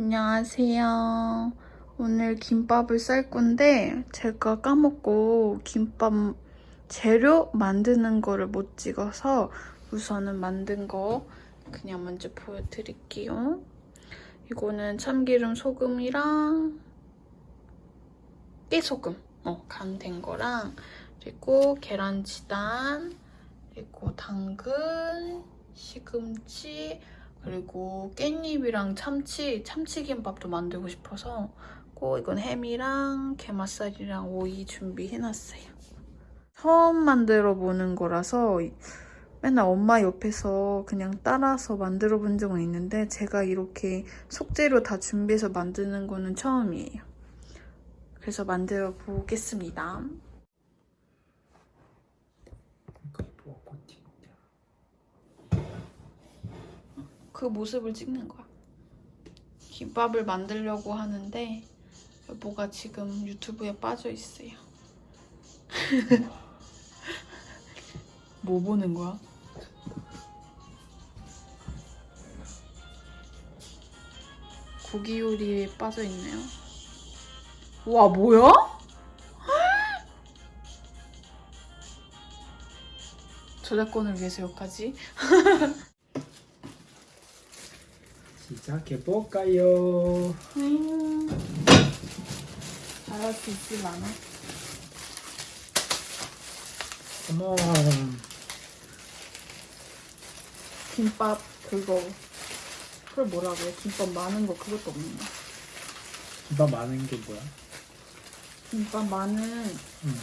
안녕하세요. 오늘 김밥을 쌀 건데 제가 까먹고 김밥 재료 만드는 거를 못 찍어서 우선은 만든 거 그냥 먼저 보여드릴게요. 이거는 참기름 소금이랑 깨소금 어, 간된 거랑 그리고 계란치단 그리고 당근 시금치 그리고 깻잎이랑 참치, 참치김밥도 만들고 싶어서 꼭 이건 햄이랑 게맛살이랑 오이 준비해놨어요. 처음 만들어 보는 거라서 맨날 엄마 옆에서 그냥 따라서 만들어 본 적은 있는데 제가 이렇게 속재료 다 준비해서 만드는 거는 처음이에요. 그래서 만들어 보겠습니다. 그 모습을 찍는 거야. 김밥을 만들려고 하는데 여보가 지금 유튜브에 빠져 있어요. 뭐 보는 거야? 고기 요리에 빠져 있네요. 와 뭐야? 저작권을 위해서 여기까지. 시작해 볼까요? 음, 잘할 수 있지 않아? 어머 김밥 그거 그걸 뭐라고 해? 김밥 많은 거 그것도 없는 거. 김밥 많은 게 뭐야? 김밥 많은 음.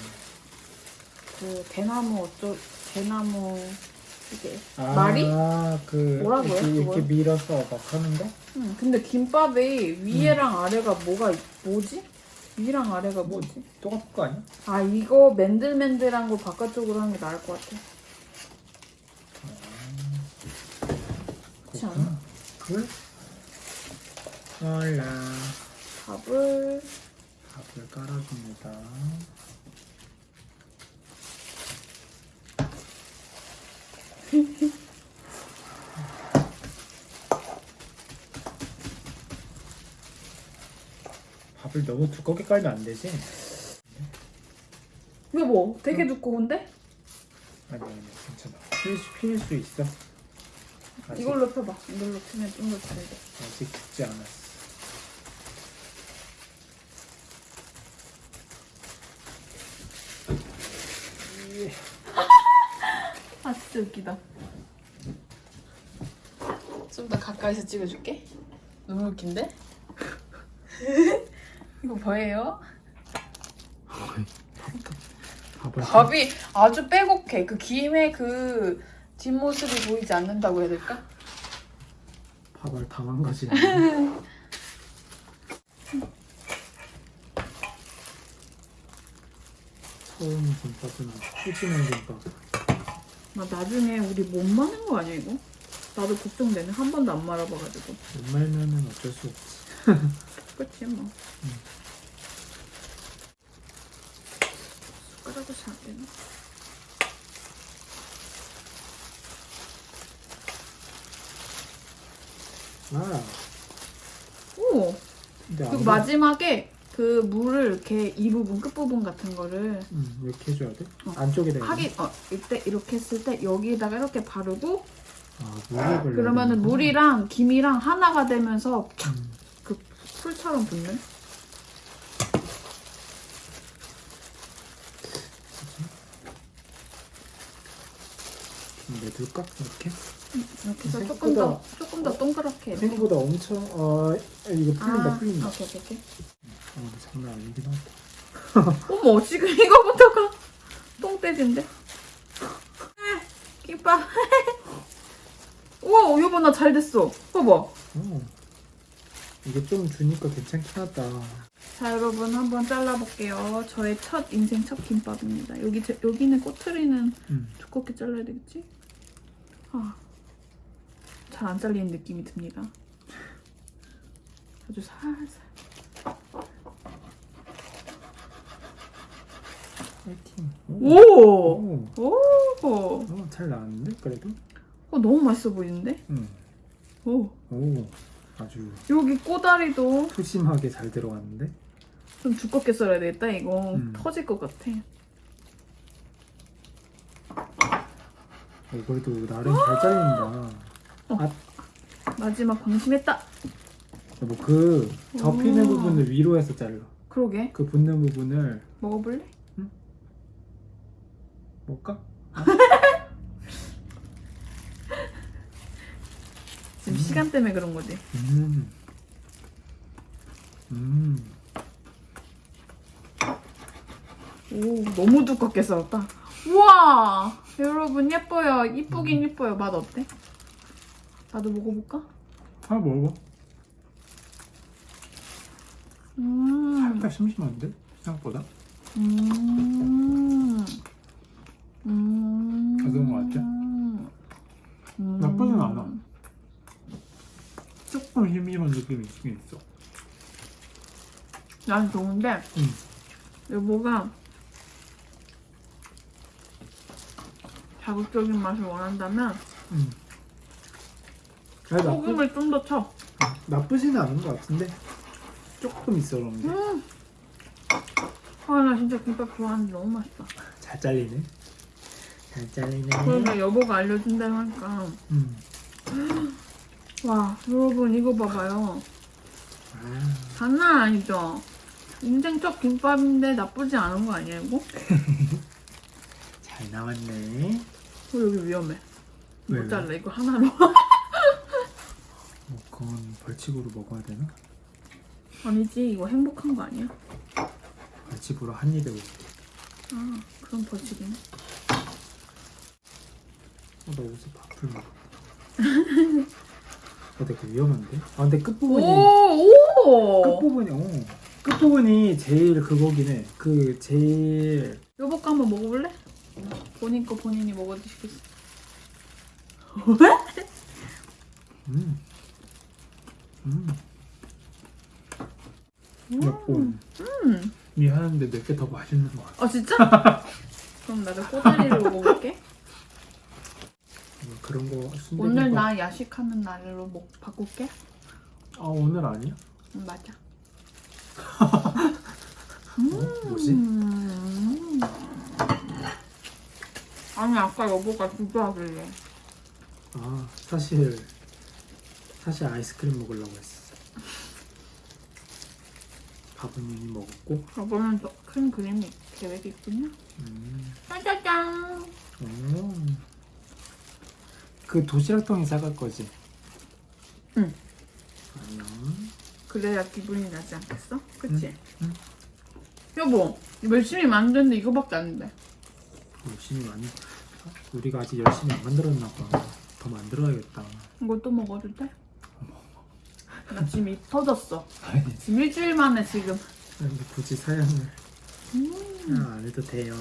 그 대나무 어쩌 대나무 아, 말이? 그 뭐라고 해요, 이렇게, 이렇게 그걸? 밀어서 막 하는데? 응. 근데 김밥의 위에랑 음. 아래가 뭐가 있- 뭐지? 위랑 아래가 뭐지? 똑같은 거 아니야? 아 이거 맨들맨들한 거 바깥쪽으로 하는 게 나을 것 같아. 그렇지 않아? 그 몰라 밥을 밥을 깔아줍니다 밥을 너무 두껍게 깔면 안 되지? 이게 뭐 되게 두꺼운데? 아니 아니 괜찮아 필, 수- 필수 있어 아직, 이걸로 펴봐. 이걸로 펴면 좀 더 잘 돼. 아직 죽지 않았어 아 진짜 웃기다. 좀 더 가까이서 찍어줄게. 너무 웃긴데? 이거 뭐예요? 밥이 아주 빼곡해. 그 김의 그 뒷모습이 보이지 않는다고 해야 될까? 밥을 당한 거지 처음 김밥은 푸짐한 김밥 나 나중에 우리 못 마는 거 아니야 이거? 나도 걱정되네. 한 번도 안 말아봐가지고. 못 말면은 어쩔 수 없지 그치 뭐. 숟가락을 잘안 되나? 아 오! 그리고 안 마지막에 그 물을 이렇게 이 부분 끝부분 같은 거를 음, 이렇게 해줘야 돼? 어. 안쪽에다? 하기 어 이때 이렇게 했을 때 여기다가 이렇게 바르고 아 물을 걸려 그러면은 물이랑 김이랑 하나가 되면서 음, 그 풀처럼 붙는? 좀 내둘까? 이렇게? 이렇게 해서 조금 더 조금 더 동그랗게. 생각보다 엄청 어 이거 풀린다 아, 풀린다 오케이 오케이. 어 장난 아니긴 하다 어머 지금 이거부터가 똥돼지인데? 김밥 우와 여보 나 잘 됐어 봐봐 어. 이게 좀 주니까 괜찮긴 하다 자 여러분 한번 잘라볼게요 저의 첫 인생 첫 김밥입니다 여기 제- 여기는 꼬투리는 음. 두껍게 잘라야 되겠지? 아, 잘 안 잘리는 느낌이 듭니다 아주 살살 파이팅 오! 오. 오! 어, 잘 나왔는데 그래도? 어, 너무 맛있어 보이는데? 응. 오, 오. 아주 여기 꼬다리도 푸짐하게 잘 들어갔는데 좀 두껍게 썰어야 되겠다. 이거 음. 터질 것 같아. 어, 그래도 나름 잘 잘린다. 마지막 방심했다. 뭐그 접히는 오. 부분을 위로 해서 잘라. 그러게. 그 붙는 부분을 먹어볼래? 뭘까? 지금 시간 때문에 그런 거지. 음. 음. 오, 너무 두껍게 썰었다. 우와! 여러분 예뻐요. 이쁘긴 예뻐요. 맛 어때? 나도 먹어볼까? 아 먹어. 음. 살짝 심심한데 생각보다. 음. 음. 가져온 거 같지? 음. 나쁘진 않아. 조금 심심한 느낌이 있긴 있어. 난 좋은데 음. 여보가 자극적인 맛을 원한다면 음. 소금을 좀 더 쳐. 나쁘지는 않은 것 같은데 조금 있어 그런데 음. 아, 나 진짜 김밥 좋아하는데 너무 맛있다. 잘 잘리네. 잘 잘리네. 그러면 여보가 알려준다고 하니까 음. 와 여러분 이거 봐봐요. 아, 장난 아니죠? 인생 첫 김밥인데 나쁘지 않은 거 아니야 이거? 잘 나왔네. 어, 여기 위험해. 왜, 못 왜? 잘라 이거 하나로. 뭐 그건 벌칙으로 먹어야 되나? 아니지 이거 행복한 거 아니야? 벌칙으로 한 입에 먹. 아 그럼 벌칙이네. 어, 나 옷에 밥을 먹어. 어, 되게 위험한데? 아, 근데 끝부분이 오 오. 끝부분이 어 끝부분이 제일 그거긴 해. 그 제일 여보 거 한번 먹어볼래? 본인 거 본인이 먹어 드시겠어? 음. 음. 맵고 음. 미안한데 내게 더 맛있는 것 같아. 아 진짜? 그럼 나도 꼬다리를 먹어볼게. 뭐 그런 거 오늘 나 야식하는 날로 먹 바꿀게. 아 오늘 아니야? 음, 맞아. 어? 뭐지? 음. 아니 아까 여보가 주저하길래. 아 사실 사실 아이스크림 먹으려고 했어. 밥은 이미 먹었고. 여보는 또큰 그림이 계획이 있군요. 음. 짜자잔. 음. 그 도시락통에 싸갈 거지? 응. 아니야. 그래야 기분이 나지 않겠어? 그치? 응. 여보, 이거 열심히 만드는데 이거밖에 안 돼. 열심히 만 우리가 아직 열심히 안 만들었나 봐. 더 만들어야겠다. 이거 또 먹어도 돼? 나 지금 입 터졌어. 지금 일주일 만에 지금. 근데 굳이 사양을 음. 아, 안 해도 돼요.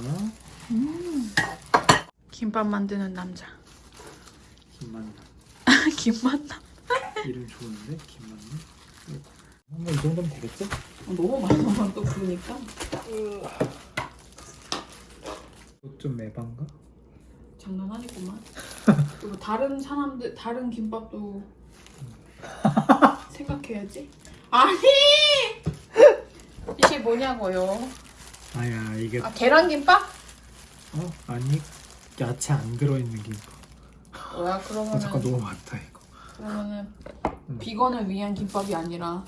김밥 만드는 남자. 김만남. 김만남. 이름 좋은데? 김만남? 한번 이 정도면 되겠죠? 너무 많아, 또 그러니까. 이것 좀 매반가? 장난 아니구만. 그리고 다른 사람들, 다른 김밥도 생각해야지. 아니! 이게 뭐냐고요? 아야 이게 아, 계란김밥? 어? 아니 야채 안 들어있는 김밥. 뭐야, 아 그러면은. 잠깐 너무 많다 이거. 그러면은 음. 비건을 위한 김밥이 아니라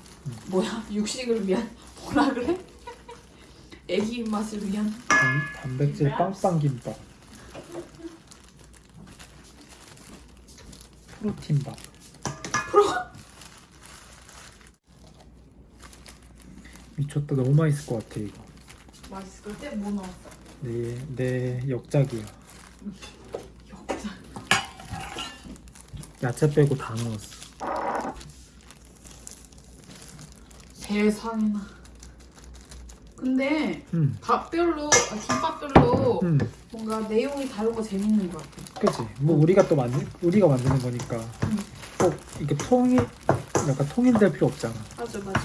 뭐야 육식을 위한 뭐라 그래? 애기 입맛을 위한 단, 단백질 빵빵 김밥. 프로틴밥. 미쳤다 너무 맛있을 것 같아 이거. 맛있을 때 뭐 넣었어? 내, 내 역작이야. 역장 야채 빼고 다 넣었어. 세상에나 근데 응, 밥별로 아, 김밥별로 응, 뭔가 내용이 다르고 재밌는 것 같아 그치. 뭐 우리가 또 만들, 우리가 만드는 거니까 응. 꼭 이게 통일, 약간 통일될 필요 없잖아. 맞아 맞아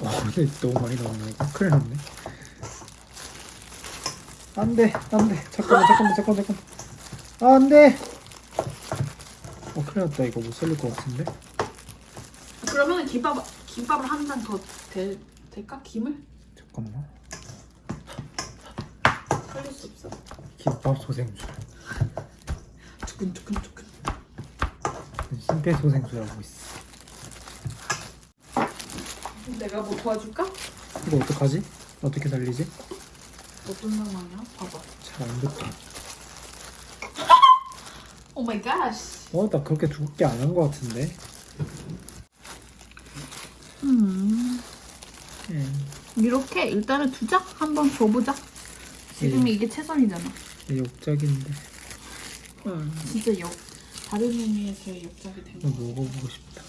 어, 근데 너무 많이 나오네 이거. 큰일 났네. 안 돼, 안 돼. 잠깐만, 잠깐만, 잠깐만, 잠깐만. 아, 안 돼. 어, 큰일 났다. 이거 못 살릴 것 같은데. 그러면 김밥 김밥을 한단더 될까 김을 잠깐만. 살릴 수 없어. 김밥 소생술. 두근두근두근. 심폐소생술하고 있어. 내가 뭐 도와줄까? 이거 어떡하지? 어떻게 살리지? 어떤 상황이야? 봐봐. 잘안 붙어. oh my God. 어, 나 그렇게 두껍게 안한거 같은데. 음. 음. 이렇게 일단은 두자 한번 줘보자. 지금 예. 이게 최선이잖아. 역작인데. 음. 진짜 역 다른 의미에서의 역작이 된 이거 거. 먹어보고 싶다.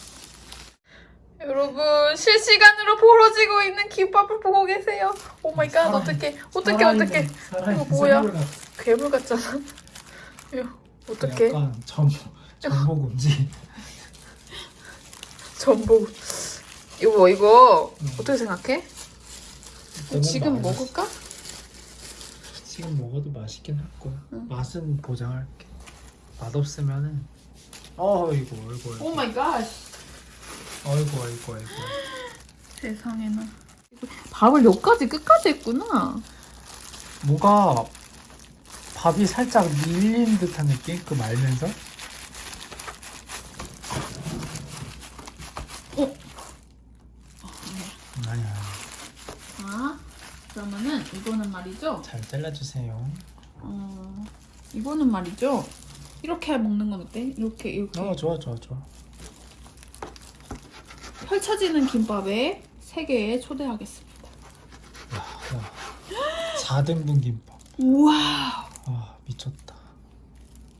여러분 실시간으로 벌어지고 있는 김밥을 보고 계세요. oh my God 어떡해 어떡해 어떡해 이거 뭐야? 괴물 같잖아. 이거 어떡해 약간 전 전복 음식. 전복 이거 이거 음. 어떻게 생각해? 지금 먹을까? 지금 먹어도 맛있긴 할 거야. 응. 맛은 보장할게. 맛 없으면은 어 이거 이거 이거 oh my God 아이고 아이고 아이고 세상에나 밥을 여기까지 끝까지 했구나. 뭐가 밥이 살짝 밀린 듯한 느낌? 그 말면서 어? 음, 아니야 자 그러면은 이거는 말이죠. 잘 잘라주세요 어 이거는 말이죠. 이렇게 먹는 건 어때? 이렇게 이렇게 어 좋아 좋아 좋아 펼쳐지는 김밥에 세 개에 초대하겠습니다. 야, 야. 4등분 김밥 우와. 아 미쳤다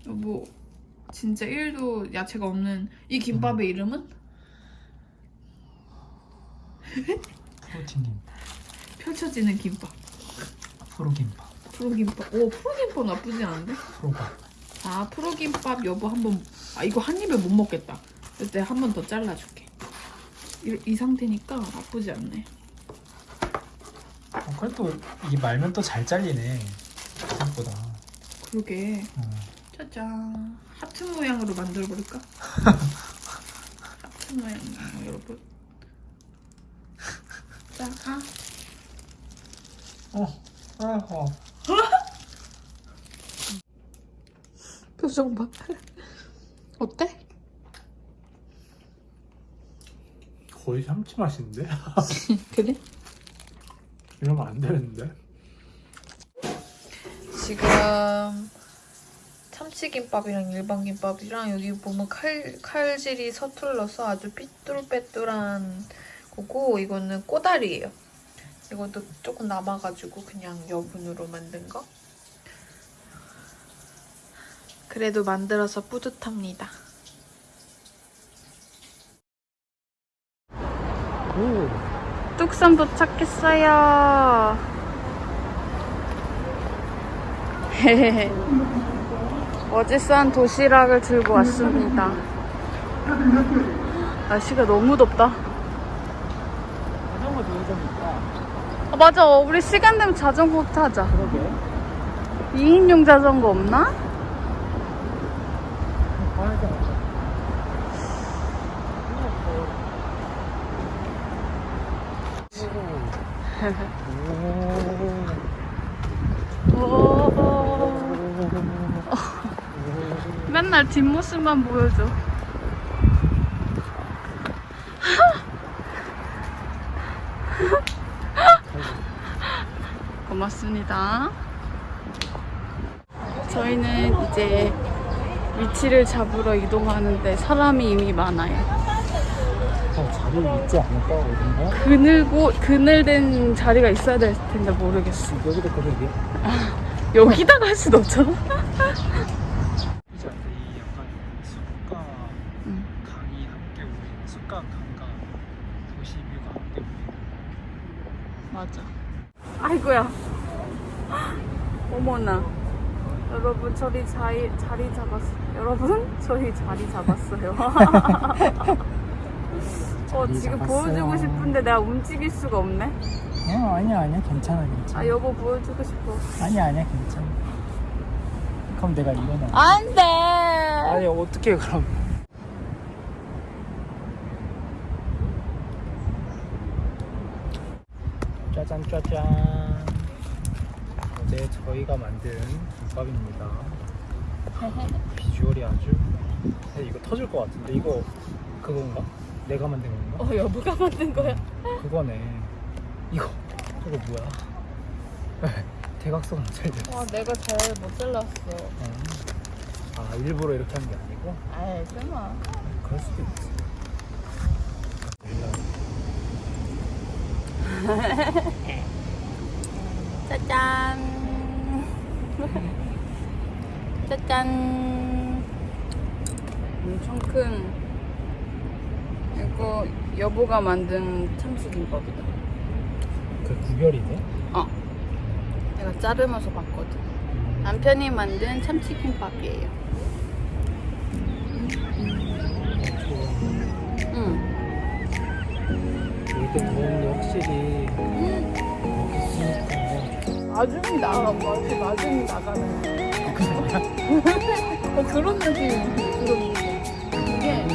뭐 진짜 1도 야채가 없는 이 김밥의 이름은 프로틴 김밥 펼쳐지는 김밥. 프로김밥 프로김밥. 오 프로김밥 나쁘지 않은데? 프로밥 아 프로김밥 여보 한번 아 이거 한 입에 못 먹겠다. 그때 한 번 더 잘라줄게. 이, 이 상태니까 나쁘지 않네. 어, 그래도 이게 말면 또 잘 잘리네 생각보다 그러게. 어. 짜잔. 하트 모양으로 만들어 버릴까? 하트 모양 여러분. 자, 아. 어. 표정 봐. 어때? 거의 참치 맛인데? 그래? 이러면 안 되는데? 지금 참치김밥이랑 일반 김밥이랑 여기 보면 칼, 칼질이 서툴러서 아주 삐뚤빼뚤한 거고 이거는 꼬다리예요. 이것도 조금 남아가지고 그냥 여분으로 만든 거. 그래도 만들어서 뿌듯합니다. 오. 뚝섬 도착했어요. 어제 싼 도시락을 들고 왔습니다. 날씨가 너무 덥다. 자전거 좋으니까 아, 맞아. 우리 시간 되면 자전거 타자. 그러게 2인용 자전거 없나? 맨날 뒷모습만 보여줘. 고맙습니다. 저희는 이제 위치를 잡으러 이동하는데 사람이 이미 많아요. 어, 자리 있지 않을까 어딘가? 그늘고 그늘된 자리가 있어야 될 텐데 모르겠어. 여기도 그러게 여기다가 할 순 없잖아. 저리 자이, 자리 잡았어요. 여러분, 저희 자리 잡았어요. 어, 자리 지금 잡았어요. 보여주고 싶은데 내가 움직일 수가 없네. 어, 아니야, 아니야. 괜찮아, 괜찮아. 아, 여보 보여주고 싶어. 아니야, 아니야. 괜찮아. 그럼 내가 일어나. 안 돼! 아니, 어떻게 그럼. 짜잔, 짜잔. 어제 저희가 만든 김밥입니다. 비주얼이 아주. 근데 이거 터질 것 같은데 이거 그건가? 내가 만든 건가? 어 여보가 만든 거야? 그거네. 이거 저거 뭐야? 대각선은 잘 됐어. 와 내가 잘 못 잘랐어. 아 일부러 이렇게 한 게 아니고 아이 설마. 그럴 수도 있지. 짜잔. 짜잔. 엄청 큰. 이거 여보가 만든 참치김밥이다. 그 구별이네. 어. 내가 자르면서 봤거든. 남편이 만든 참치김밥이에요. 응. 이렇게 더운데 확실히 쓰니까 아줌이 나가, 마치 아줌이 나가는. 어, 그런 들어. 이게